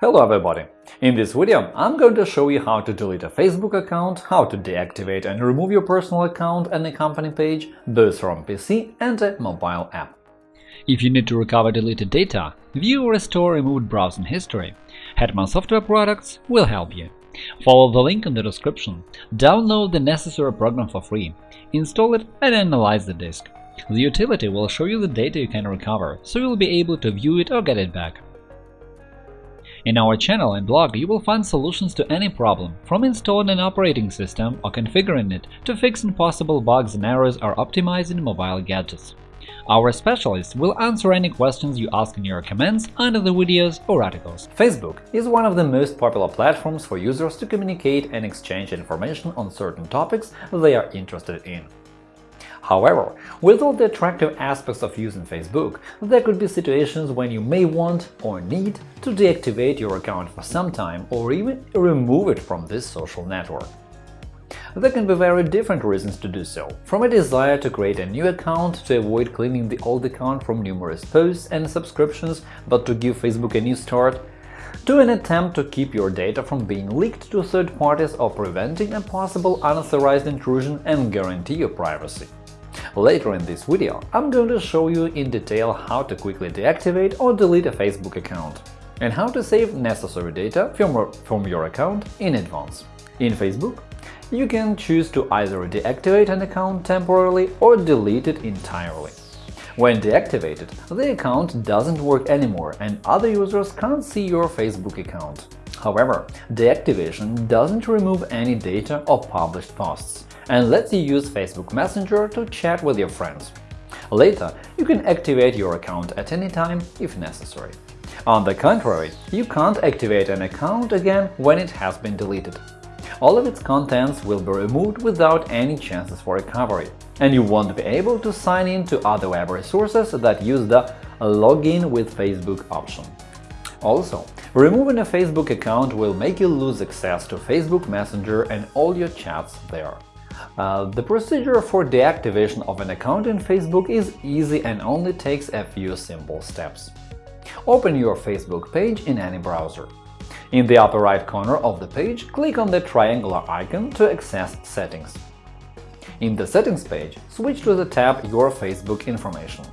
Hello everybody! In this video, I'm going to show you how to delete a Facebook account, how to deactivate and remove your personal account and a company page, both from PC and a mobile app. If you need to recover deleted data, view or restore removed browsing history, Hetman Software Products will help you. Follow the link in the description, download the necessary program for free, install it and analyze the disk. The utility will show you the data you can recover, so you'll be able to view it or get it back. In our channel and blog you will find solutions to any problem, from installing an operating system or configuring it to fixing possible bugs and errors or optimizing mobile gadgets. Our specialists will answer any questions you ask in your comments under the videos or articles. Facebook is one of the most popular platforms for users to communicate and exchange information on certain topics they are interested in. However, with all the attractive aspects of using Facebook, there could be situations when you may want or need to deactivate your account for some time or even remove it from this social network. There can be very different reasons to do so, from a desire to create a new account to avoid cleaning the old account from numerous posts and subscriptions but to give Facebook a new start, to an attempt to keep your data from being leaked to third parties or preventing a possible unauthorized intrusion and guarantee your privacy. Later in this video, I'm going to show you in detail how to quickly deactivate or delete a Facebook account and how to save necessary data from your account in advance. In Facebook, you can choose to either deactivate an account temporarily or delete it entirely. When deactivated, the account doesn't work anymore and other users can't see your Facebook account. However, deactivation doesn't remove any data or published posts and lets you use Facebook Messenger to chat with your friends. Later, you can activate your account at any time if necessary. On the contrary, you can't activate an account again when it has been deleted. All of its contents will be removed without any chances for recovery, and you won't be able to sign in to other web resources that use the Login with Facebook option. Also, removing a Facebook account will make you lose access to Facebook Messenger and all your chats there. Uh, the procedure for deactivation of an account in Facebook is easy and only takes a few simple steps. Open your Facebook page in any browser. In the upper right corner of the page, click on the triangular icon to access Settings. In the Settings page, switch to the tab Your Facebook information.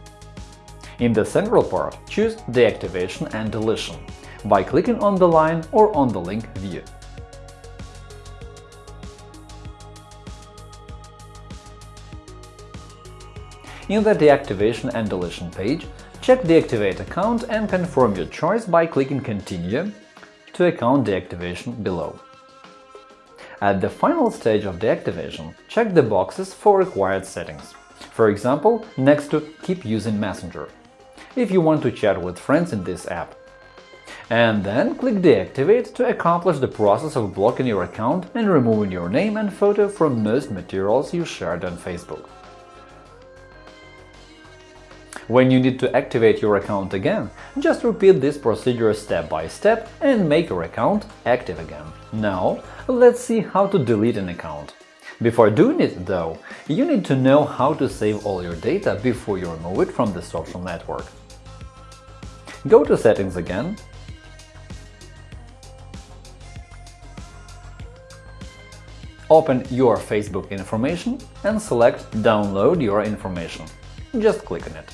In the central part, choose Deactivation and Deletion by clicking on the line or on the link View. In the Deactivation and Deletion page, check Deactivate account and confirm your choice by clicking Continue to account deactivation below. At the final stage of deactivation, check the boxes for required settings, for example, next to Keep using Messenger, if you want to chat with friends in this app. And then click Deactivate to accomplish the process of blocking your account and removing your name and photo from most materials you shared on Facebook. When you need to activate your account again, just repeat this procedure step by step and make your account active again. Now, let's see how to delete an account. Before doing it, though, you need to know how to save all your data before you remove it from the social network. Go to Settings again, open your Facebook information and select Download your information. Just click on it.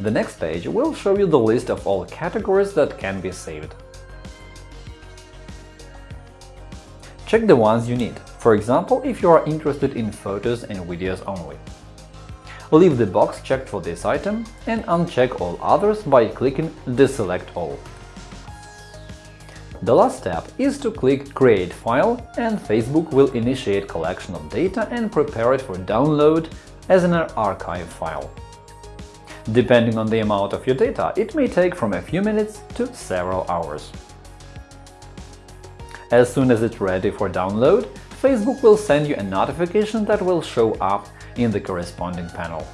The next page will show you the list of all categories that can be saved. Check the ones you need, for example, if you are interested in photos and videos only. Leave the box checked for this item and uncheck all others by clicking Deselect all. The last step is to click Create file and Facebook will initiate collection of data and prepare it for download as an archive file. Depending on the amount of your data, it may take from a few minutes to several hours. As soon as it's ready for download, Facebook will send you a notification that will show up in the corresponding panel.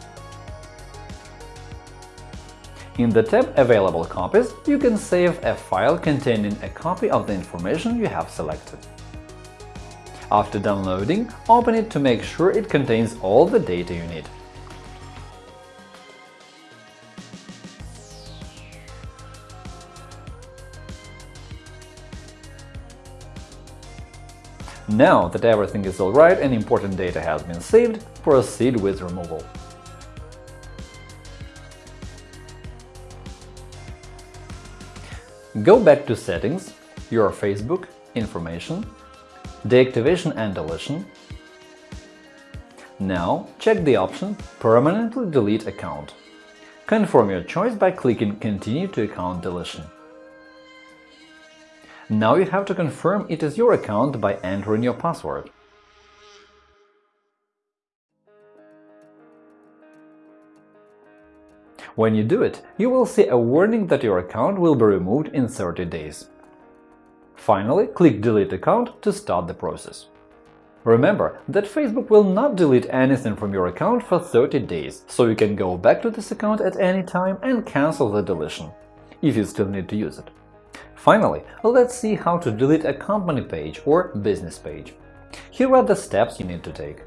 In the tab Available copies, you can save a file containing a copy of the information you have selected. After downloading, open it to make sure it contains all the data you need. Now that everything is alright and important data has been saved, proceed with removal. Go back to Settings, Your Facebook, Information, Deactivation and Deletion. Now check the option Permanently delete account. Confirm your choice by clicking Continue to account deletion. Now you have to confirm it is your account by entering your password. When you do it, you will see a warning that your account will be removed in 30 days. Finally, click Delete account to start the process. Remember that Facebook will not delete anything from your account for 30 days, so you can go back to this account at any time and cancel the deletion, if you still need to use it. Finally, let's see how to delete a company page or business page. Here are the steps you need to take.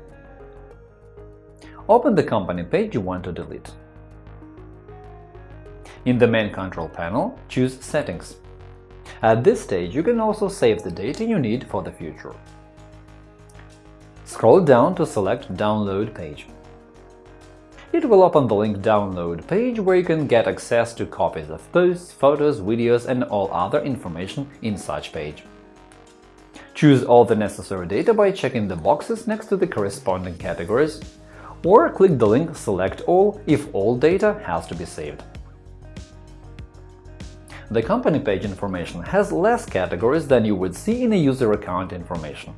Open the company page you want to delete. In the main control panel, choose Settings. At this stage, you can also save the data you need for the future. Scroll down to select Download page. It will open the link Download page where you can get access to copies of posts, photos, videos and all other information in such page. Choose all the necessary data by checking the boxes next to the corresponding categories, or click the link Select all if all data has to be saved. The company page information has less categories than you would see in a user account information.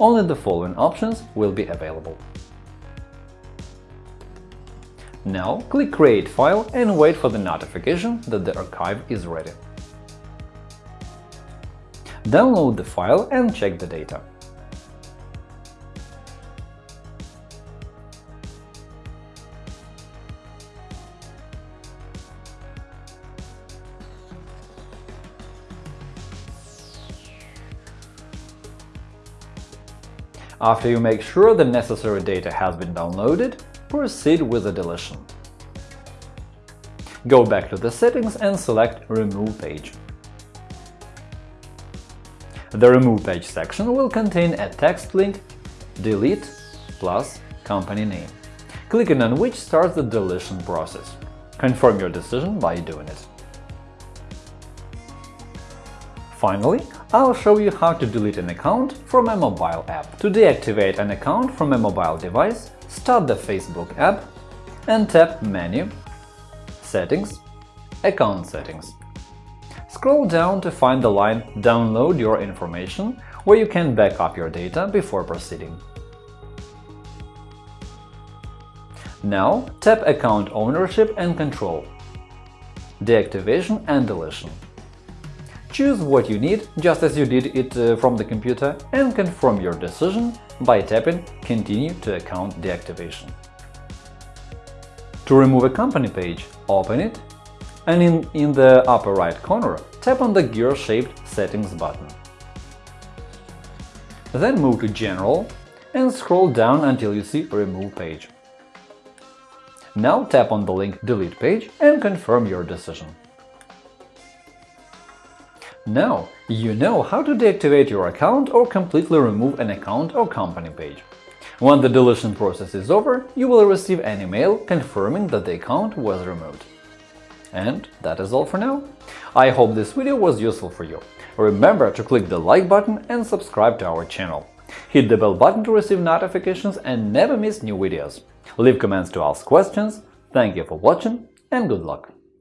Only the following options will be available. Now click Create file and wait for the notification that the archive is ready. Download the file and check the data. After you make sure the necessary data has been downloaded, proceed with the deletion. Go back to the settings and select Remove page. The Remove page section will contain a text link delete plus company name, clicking on which starts the deletion process. Confirm your decision by doing it. Finally, I'll show you how to delete an account from a mobile app. To deactivate an account from a mobile device, start the Facebook app and tap Menu, Settings, Account Settings. Scroll down to find the line Download your information, where you can back up your data before proceeding. Now tap Account Ownership and Control, Deactivation and Deletion. Choose what you need, just as you did it uh, from the computer, and confirm your decision by tapping Continue to account deactivation. To remove a company page, open it, and in, in the upper right corner, tap on the gear-shaped Settings button. Then move to General and scroll down until you see Remove page. Now tap on the link Delete page and confirm your decision. Now, you know how to deactivate your account or completely remove an account or company page. When the deletion process is over, you will receive an email confirming that the account was removed. And that is all for now. I hope this video was useful for you. Remember to click the like button and subscribe to our channel. Hit the bell button to receive notifications and never miss new videos. Leave comments to ask questions. Thank you for watching and good luck!